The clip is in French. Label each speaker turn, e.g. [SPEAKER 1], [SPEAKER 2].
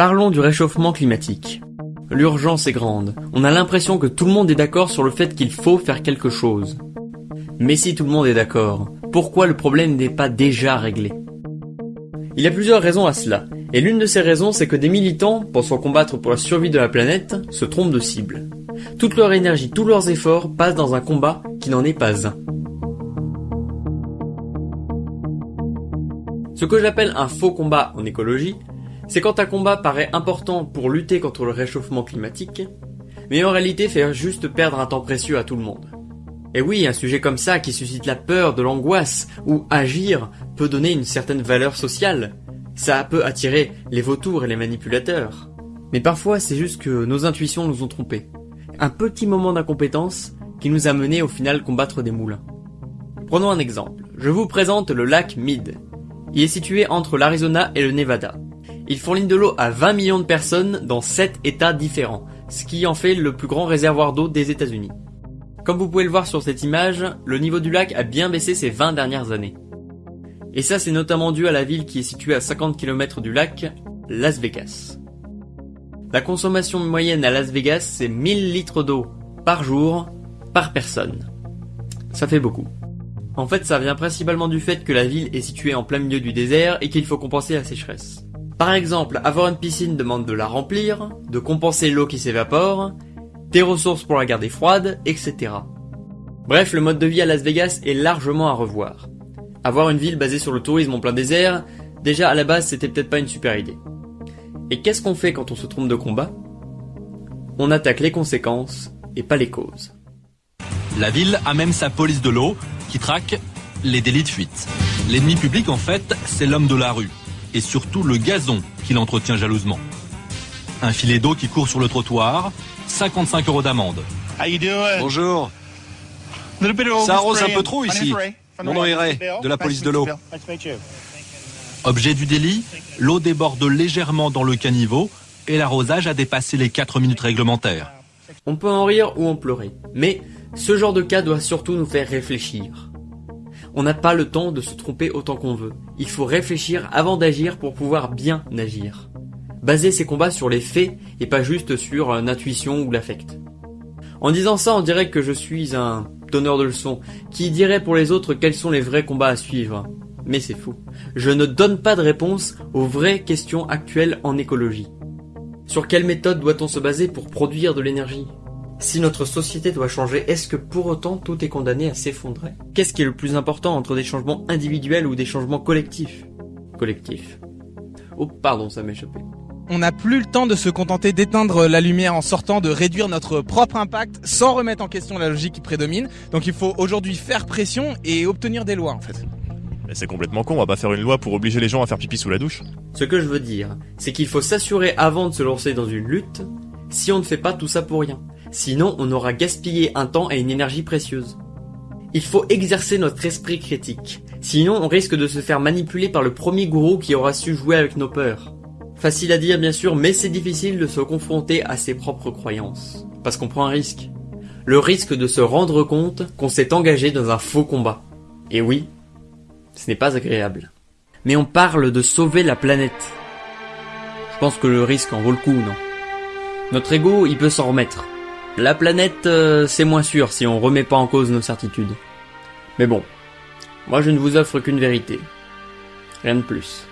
[SPEAKER 1] Parlons du réchauffement climatique. L'urgence est grande. On a l'impression que tout le monde est d'accord sur le fait qu'il faut faire quelque chose. Mais si tout le monde est d'accord, pourquoi le problème n'est pas déjà réglé? Il y a plusieurs raisons à cela, et l'une de ces raisons c'est que des militants, pensant combattre pour la survie de la planète, se trompent de cible. Toute leur énergie, tous leurs efforts passent dans un combat qui n'en est pas un. Ce que j'appelle un faux combat en écologie, c'est quand un combat paraît important pour lutter contre le réchauffement climatique, mais en réalité fait juste perdre un temps précieux à tout le monde. Et oui, un sujet comme ça qui suscite la peur, de l'angoisse, ou agir, peut donner une certaine valeur sociale. Ça peut attirer les vautours et les manipulateurs. Mais parfois, c'est juste que nos intuitions nous ont trompés. Un petit moment d'incompétence qui nous a mené au final combattre des moulins. Prenons un exemple. Je vous présente le lac Mead. Il est situé entre l'Arizona et le Nevada. Il fournit de l'eau à 20 millions de personnes dans 7 états différents, ce qui en fait le plus grand réservoir d'eau des États-Unis. Comme vous pouvez le voir sur cette image, le niveau du lac a bien baissé ces 20 dernières années. Et ça c'est notamment dû à la ville qui est située à 50 km du lac, Las Vegas. La consommation moyenne à Las Vegas c'est 1000 litres d'eau par jour, par personne. Ça fait beaucoup. En fait ça vient principalement du fait que la ville est située en plein milieu du désert et qu'il faut compenser la sécheresse. Par exemple, avoir une piscine demande de la remplir, de compenser l'eau qui s'évapore, des ressources pour la garder froide, etc. Bref, le mode de vie à Las Vegas est largement à revoir. Avoir une ville basée sur le tourisme en plein désert, déjà à la base c'était peut-être pas une super idée. Et qu'est-ce qu'on fait quand on se trompe de combat? On attaque les conséquences et pas les causes.
[SPEAKER 2] La ville a même sa police de l'eau qui traque les délits de fuite. L'ennemi public en fait, c'est l'homme de la rue et surtout le gazon qu'il entretient jalousement. Un filet d'eau qui court sur le trottoir, 55 euros d'amende.
[SPEAKER 3] Bonjour. Ça arrose un peu trop ici. Mon nom est Ray, de la police de l'eau.
[SPEAKER 2] Objet du délit, l'eau déborde légèrement dans le caniveau et l'arrosage a dépassé les 4 minutes réglementaires.
[SPEAKER 1] On peut en rire ou en pleurer, mais ce genre de cas doit surtout nous faire réfléchir. On n'a pas le temps de se tromper autant qu'on veut. Il faut réfléchir avant d'agir pour pouvoir bien agir baser ses combats sur les faits et pas juste sur l'intuition ou l'affect. En disant ça, on dirait que je suis un donneur de leçons, qui dirait pour les autres quels sont les vrais combats à suivre. Mais c'est fou. Je ne donne pas de réponse aux vraies questions actuelles en écologie. Sur quelle méthode doit-on se baser pour produire de l'énergie? Si notre société doit changer, est-ce que pour autant tout est condamné à s'effondrer? Qu'est-ce qui est le plus important entre des changements individuels ou des changements collectifs? Collectifs. Oh pardon, ça m'est échappé
[SPEAKER 4] on n'a plus le temps de se contenter d'éteindre la lumière en sortant, de réduire notre propre impact sans remettre en question la logique qui prédomine. Donc il faut aujourd'hui faire pression et obtenir des lois en fait.
[SPEAKER 5] Mais c'est complètement con, on va pas faire une loi pour obliger les gens à faire pipi sous la douche.
[SPEAKER 1] Ce que je veux dire, c'est qu'il faut s'assurer avant de se lancer dans une lutte, si on ne fait pas tout ça pour rien. Sinon, on aura gaspillé un temps et une énergie précieuse. Il faut exercer notre esprit critique. Sinon, on risque de se faire manipuler par le premier gourou qui aura su jouer avec nos peurs. Facile à dire bien sûr, mais c'est difficile de se confronter à ses propres croyances. Parce qu'on prend un risque. Le risque de se rendre compte qu'on s'est engagé dans un faux combat. Et oui, ce n'est pas agréable. Mais on parle de sauver la planète. Je pense que le risque en vaut le coup, non? Notre ego, il peut s'en remettre. La planète, euh, c'est moins sûr si on remet pas en cause nos certitudes. Mais bon, moi je ne vous offre qu'une vérité. Rien de plus.